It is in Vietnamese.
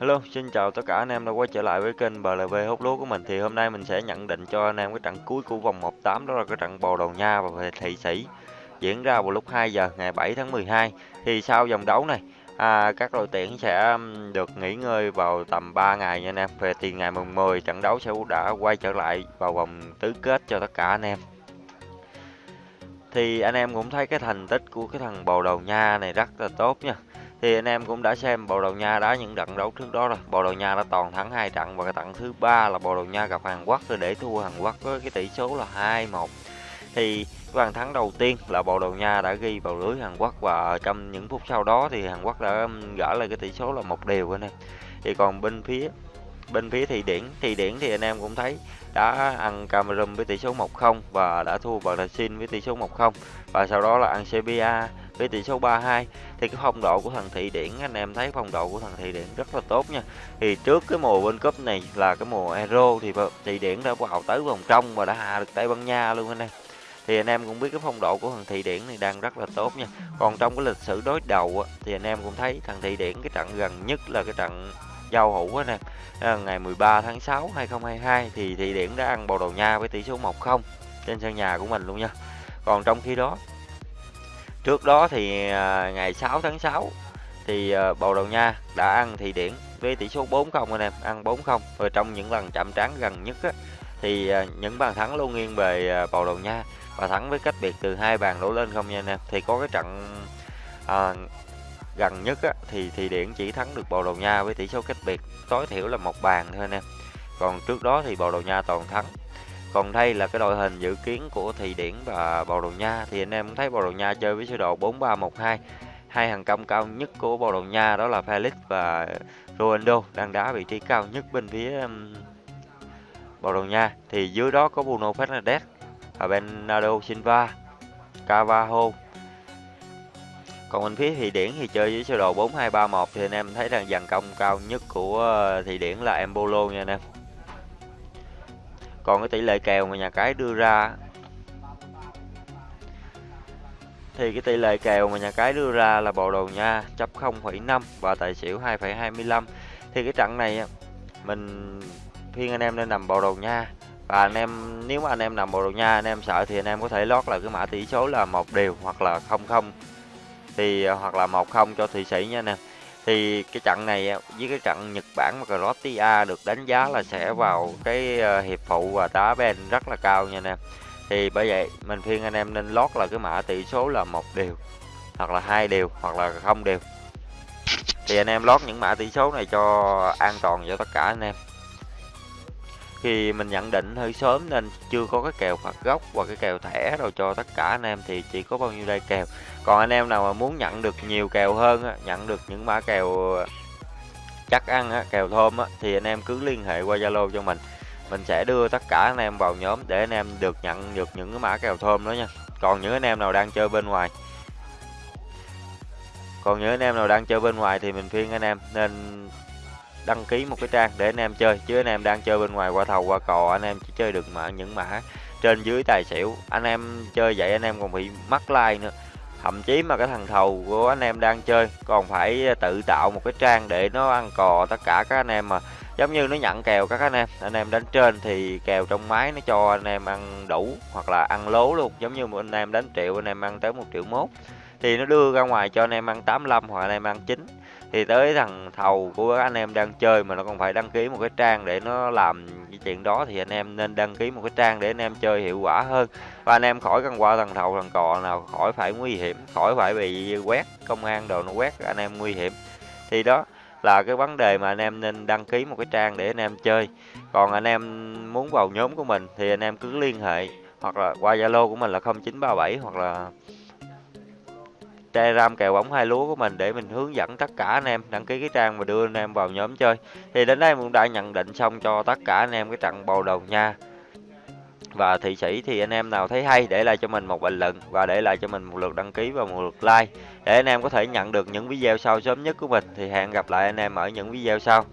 Hello, xin chào tất cả anh em đã quay trở lại với kênh BLV hút lúa của mình. Thì hôm nay mình sẽ nhận định cho anh em cái trận cuối của vòng 18 đó là cái trận Bồ Đầu Nha và về Thị Sĩ diễn ra vào lúc 2 giờ ngày 7 tháng 12. Thì sau vòng đấu này, à, các đội tuyển sẽ được nghỉ ngơi vào tầm 3 ngày nha anh em. Về thì ngày mùng 10 trận đấu sẽ đã quay trở lại vào vòng tứ kết cho tất cả anh em. Thì anh em cũng thấy cái thành tích của cái thằng Bồ Đầu Nha này rất là tốt nha thì anh em cũng đã xem Bồ Đào Nha đá những trận đấu trước đó rồi. Bồ Đào Nha đã toàn thắng hai trận và cái trận thứ ba là Bồ Đào Nha gặp Hàn Quốc để thua Hàn Quốc với cái tỷ số là 2-1. Thì cái bàn thắng đầu tiên là Bồ Đào Nha đã ghi vào lưới Hàn Quốc và trong những phút sau đó thì Hàn Quốc đã um, gỡ lại cái tỷ số là một đều anh em. Thì còn bên phía bên phía Thụy Điển, Thụy Điển thì anh em cũng thấy đã ăn Cameroon với tỷ số 1-0 và đã thua Brazil với tỷ số 1-0 và sau đó là ăn Serbia với tỷ số 3-2 thì cái phong độ của thằng Thị Điển, anh em thấy phong độ của thằng Thị Điển rất là tốt nha. Thì trước cái mùa World Cup này là cái mùa Euro thì Thị Điển đã vào tới vòng trong và đã hạ được Tây Ban Nha luôn anh em. Thì anh em cũng biết cái phong độ của thằng Thị Điển này đang rất là tốt nha. Còn trong cái lịch sử đối đầu thì anh em cũng thấy thằng Thị Điển cái trận gần nhất là cái trận giao hữu anh em. À, ngày 13 tháng 6 2022 thì Thị Điển đã ăn Bồ Đầu Nha với tỷ số 1-0 trên sân nhà của mình luôn nha. Còn trong khi đó Trước đó thì à, ngày 6 tháng 6 thì à, Bồ Đào Nha đã ăn Thị Điển với tỷ số 4-0 anh em, ăn 4-0. Và trong những lần chạm trán gần nhất á, thì à, những bàn thắng luôn nghiêng về Bồ Đào Nha và thắng với cách biệt từ hai bàn đổ lên không nha anh em. Thì có cái trận à, gần nhất á, thì Thị Điển chỉ thắng được Bồ Đào Nha với tỷ số cách biệt tối thiểu là một bàn thôi anh em. Còn trước đó thì Bồ Đào Nha toàn thắng còn đây là cái đội hình dự kiến của Thụy Điển và Bồ Đào Nha. Thì anh em thấy Bồ Đào Nha chơi với sơ đồ 4-3-1-2 hai. Hàng công cao nhất của Bồ Đào Nha đó là Felix và Ronaldo, đang đá vị trí cao nhất bên phía um, Bồ Đào Nha. Thì dưới đó có Bruno Fernandes và Bernardo Silva Carvalho còn bên phía Thụy Điển thì chơi với sơ đồ 4-2-3-1 thì anh em thấy rằng dàn công cao nhất của uh, Thụy Điển là Embolo nha anh em còn cái tỷ lệ kèo mà nhà cái đưa ra thì cái tỷ lệ kèo mà nhà cái đưa ra là bộ đầu nha chấp 0,5 và tài xỉu 2,25 thì cái trận này mình khuyên anh em nên nằm bộ đầu nha. Và anh em nếu mà anh em nằm bộ đầu nha anh em sợ thì anh em có thể lót là cái mã tỷ số là một đều hoặc là không không. Thì hoặc là một không cho thụy sĩ nha anh em thì cái trận này với cái trận Nhật Bản và Croatia được đánh giá là sẽ vào cái ờ, hiệp phụ và đá bên rất là cao nha anh em. Thì bởi vậy mình khuyên anh em nên lót là cái mã tỷ số là một điều hoặc là hai điều hoặc là không điều thì anh em lót những mã tỷ số này cho an toàn cho tất cả anh em khi mình nhận định hơi sớm nên chưa có cái kèo phạt gốc và cái kèo thẻ rồi cho tất cả anh em thì chỉ có bao nhiêu đây kèo. Còn anh em nào mà muốn nhận được nhiều kèo hơn nhận được những mã kèo ờ, chắc ăn kèo thơm thì anh em cứ liên hệ qua Zalo cho mình. Mình sẽ đưa tất cả anh em vào nhóm để anh em được nhận được những cái mã kèo thơm đó nha. Còn những anh em nào đang chơi bên ngoài, còn những anh em nào đang chơi bên ngoài thì mình khuyên anh em nên đăng ký một cái trang để anh em chơi chứ anh em đang chơi bên ngoài qua thầu qua cò anh em chỉ chơi được mà những mã trên dưới tài xỉu anh em chơi vậy anh em còn bị mắc like nữa thậm chí mà cái thằng thầu của anh em đang chơi còn phải tự tạo một cái trang để nó ăn cò tất cả các anh em mà giống như nó nhận kèo các anh em anh em đánh trên thì kèo trong máy nó cho anh em ăn đủ hoặc là ăn lố luôn giống như một anh em đánh triệu anh em ăn tới một triệu mốt thì nó đưa ra ngoài cho anh em ăn 85 hoặc anh em ăn chín thì tới thằng thầu của anh em đang chơi mà nó còn phải đăng ký một cái trang để nó làm cái chuyện đó thì anh em nên đăng ký một cái trang để anh em chơi hiệu quả hơn. Và anh em khỏi cần qua thằng thầu, thằng cò nào, khỏi phải nguy hiểm, khỏi phải bị quét công an đồ nó quét, anh em nguy hiểm. Thì đó là cái vấn đề mà anh em nên đăng ký một cái trang để anh em chơi. Còn anh em muốn vào nhóm của mình thì anh em cứ liên hệ hoặc là qua zalo của mình là 0937 hoặc là Telegram kèo bóng hai lúa của mình để mình hướng dẫn tất cả anh em đăng ký cái trang và đưa anh em vào nhóm chơi. Thì đến đây cũng đã nhận định xong cho tất cả anh em cái trận bầu đầu nha. Và thị sĩ thì anh em nào thấy hay để lại cho mình một bình luận và để lại cho mình một lượt đăng ký và một lượt like để anh em có thể nhận được những video sau sớm nhất của mình. Thì hẹn gặp lại anh em ở những video sau.